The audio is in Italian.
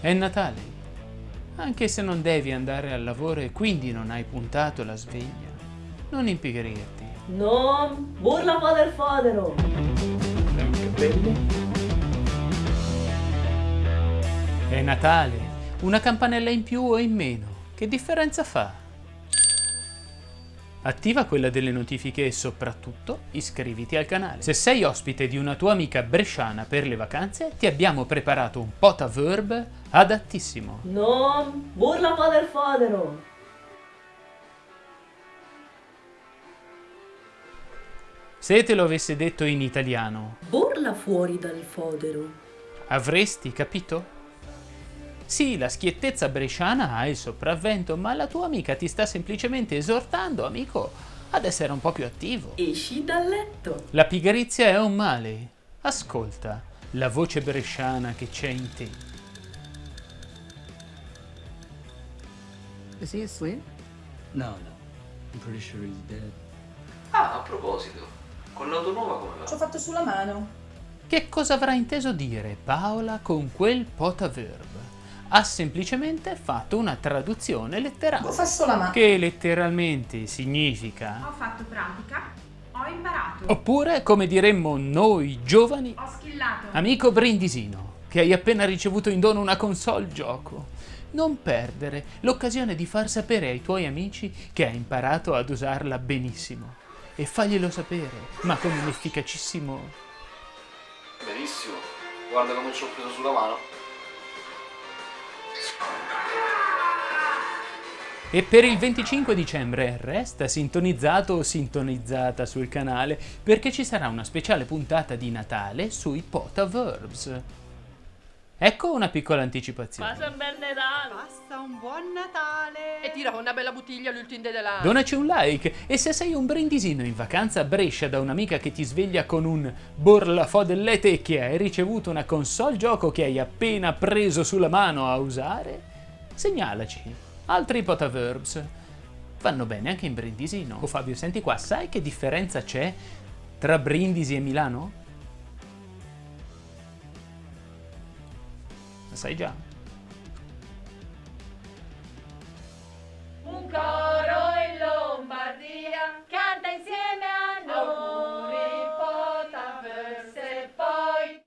È Natale, anche se non devi andare al lavoro e quindi non hai puntato la sveglia. Non impigrirti. Non, burla padre fodero. È Natale, una campanella in più o in meno. Che differenza fa? Attiva quella delle notifiche e soprattutto iscriviti al canale. Se sei ospite di una tua amica bresciana per le vacanze, ti abbiamo preparato un potaverb adattissimo. Non, burla padre fodero. Se te lo avesse detto in italiano, Burla fuori dal fodero. avresti capito? Sì, la schiettezza bresciana ha il sopravvento, ma la tua amica ti sta semplicemente esortando, amico, ad essere un po' più attivo. Esci dal letto. La pigrizia è un male. Ascolta la voce bresciana che c'è in te. Is he asleep? No, no. I'm pretty sure he's dead. Ah, a proposito, con l'auto nuova come Ci ho va? fatto sulla mano. Che cosa avrà inteso dire Paola con quel potaverb? Ha semplicemente fatto una traduzione letterale, che letteralmente significa Ho fatto pratica, ho imparato, Oppure, come diremmo noi giovani, ho schillato. amico Brindisino, che hai appena ricevuto in dono una console gioco. Non perdere l'occasione di far sapere ai tuoi amici che hai imparato ad usarla benissimo. E faglielo sapere, ma con un efficacissimo... Benissimo, guarda come ci ho preso sulla mano. E per il 25 dicembre resta sintonizzato o sintonizzata sul canale perché ci sarà una speciale puntata di Natale sui Potaverbs. Ecco una piccola anticipazione. un bel Natale. Passa un buon Natale! E tira una bella bottiglia all'ultimo della... Donaci un like e se sei un brindisino in vacanza a Brescia da un'amica che ti sveglia con un borlafò delle tecchie e hai ricevuto una console gioco che hai appena preso sulla mano a usare, segnalaci. Altri potaverbs vanno bene anche in Brindisino. Oh Fabio, senti qua, sai che differenza c'è tra Brindisi e Milano? La sai già. Un coro in Lombardia canta insieme